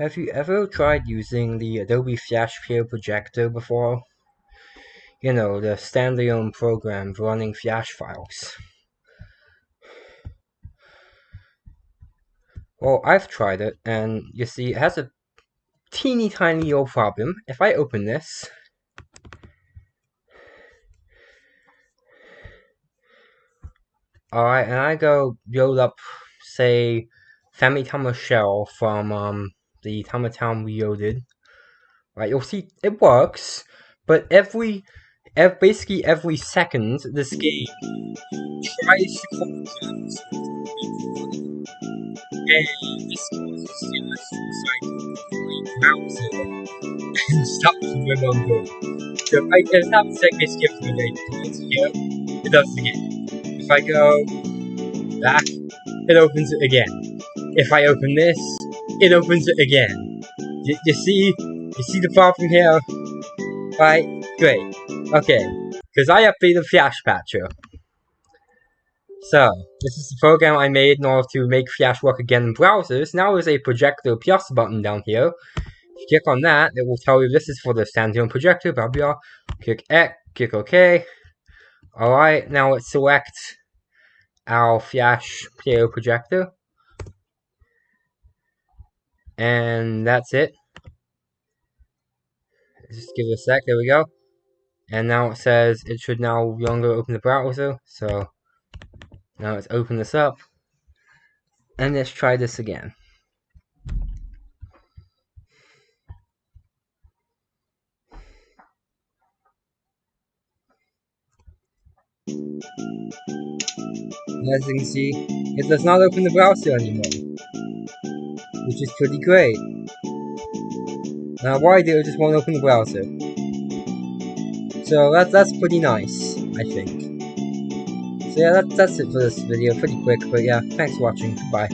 Have you ever tried using the Adobe Flash Player Projector before? You know, the standalone program for running Flash files. Well, I've tried it, and you see, it has a teeny tiny little problem. If I open this, Alright, and I go build up, say, Family Tama Shell from um, the Tama Town Reloaded. Right, you'll see it works, but every, every basically every second, this game tries to guns. And this browser and stops remembering. So if I can stop second skips me like here, it does it again. If I go back, it opens it again. If I open this, it opens it again. You, you see? You see the problem here? Right? Great. Okay. Because I updated Flash Patcher. So, this is the program I made in order to make Flash work again in browsers. Now there's a projector plus button down here. If you click on that, it will tell you this is for the standalone projector, blah blah. Click X, click OK. Alright, now let's select our Flash Player projector. And that's it. Just give it a sec, there we go. And now it says it should now longer open the browser, so now let's open this up. And let's try this again. As you can see, it does not open the browser anymore. Which is pretty great. Now why did it just won't open the browser? So that's that's pretty nice, I think. So yeah, that, that's it for this video, pretty quick, but yeah, thanks for watching, bye.